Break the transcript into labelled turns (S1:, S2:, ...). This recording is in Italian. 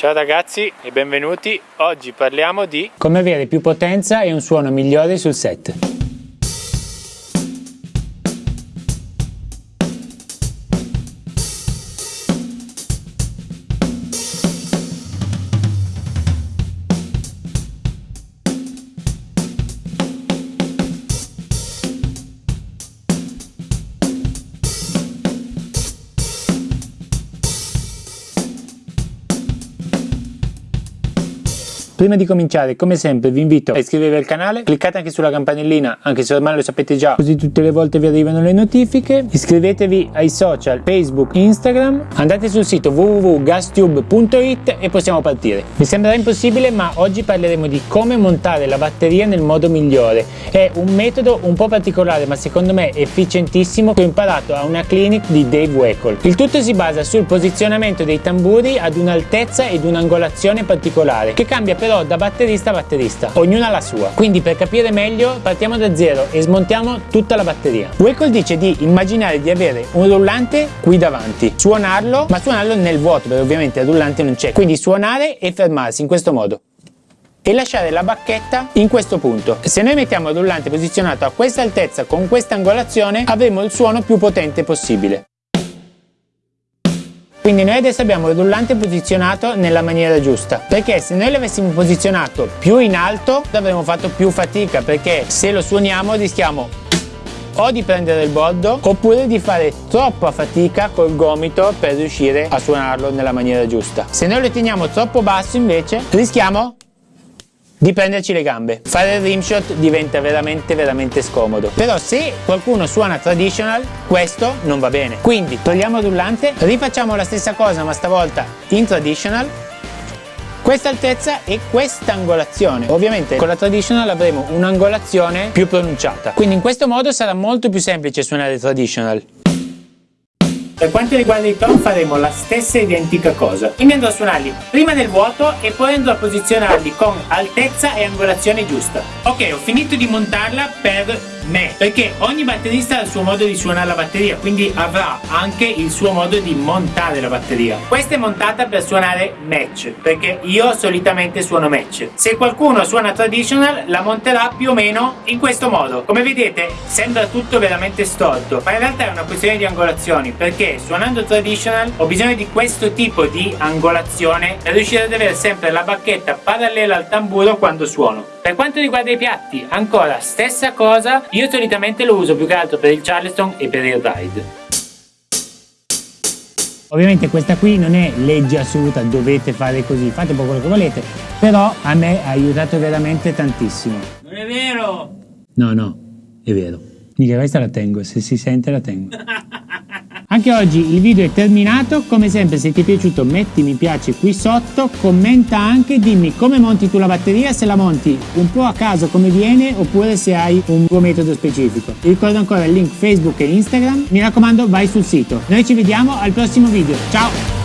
S1: Ciao ragazzi e benvenuti, oggi parliamo di
S2: come avere più potenza e un suono migliore sul set. Prima di cominciare, come sempre, vi invito a iscrivervi al canale, cliccate anche sulla campanellina, anche se ormai lo sapete già, così tutte le volte vi arrivano le notifiche. Iscrivetevi ai social Facebook, Instagram, andate sul sito www.gastube.it e possiamo partire. Mi sembrerà impossibile, ma oggi parleremo di come montare la batteria nel modo migliore. È un metodo un po' particolare, ma secondo me efficientissimo, che ho imparato a una clinic di Dave Weckl. Il tutto si basa sul posizionamento dei tamburi ad un'altezza ed un'angolazione particolare, che cambia per però da batterista a batterista, ognuna la sua. Quindi per capire meglio partiamo da zero e smontiamo tutta la batteria. Wakel dice di immaginare di avere un rullante qui davanti, suonarlo, ma suonarlo nel vuoto perché ovviamente il rullante non c'è. Quindi suonare e fermarsi in questo modo e lasciare la bacchetta in questo punto. Se noi mettiamo il rullante posizionato a questa altezza con questa angolazione avremo il suono più potente possibile. Quindi noi adesso abbiamo il rullante posizionato nella maniera giusta perché se noi l'avessimo posizionato più in alto avremmo fatto più fatica perché se lo suoniamo rischiamo o di prendere il bordo oppure di fare troppa fatica col gomito per riuscire a suonarlo nella maniera giusta. Se noi lo teniamo troppo basso invece rischiamo di prenderci le gambe. Fare il rimshot diventa veramente veramente scomodo. Però se qualcuno suona traditional, questo non va bene. Quindi togliamo il rullante, rifacciamo la stessa cosa ma stavolta in traditional questa altezza e questa angolazione ovviamente con la traditional avremo un'angolazione più pronunciata quindi in questo modo sarà molto più semplice suonare traditional per quanto riguarda i tom faremo la stessa identica cosa. Quindi andrò a suonarli prima nel vuoto e poi andrò a posizionarli con altezza e angolazione giusta. Ok, ho finito di montarla per me perché ogni batterista ha il suo modo di suonare la batteria quindi avrà anche il suo modo di montare la batteria. Questa è montata per suonare match perché io solitamente suono match. Se qualcuno suona traditional la monterà più o meno in questo modo. Come vedete sembra tutto veramente storto ma in realtà è una questione di angolazioni perché suonando traditional ho bisogno di questo tipo di angolazione per riuscire ad avere sempre la bacchetta parallela al tamburo quando suono per quanto riguarda i piatti ancora stessa cosa io solitamente lo uso più che altro per il Charleston e per il Ride. Ovviamente questa qui non è legge assoluta, dovete fare così, fate un po' quello che volete, però a me ha aiutato veramente tantissimo.
S1: Non è vero!
S2: No, no, è vero. Mica questa la tengo, se si sente la tengo. Anche oggi il video è terminato, come sempre se ti è piaciuto metti mi piace qui sotto, commenta anche, dimmi come monti tu la batteria, se la monti un po' a caso come viene oppure se hai un tuo metodo specifico. Ti ricordo ancora il link Facebook e Instagram, mi raccomando vai sul sito. Noi ci vediamo al prossimo video, ciao!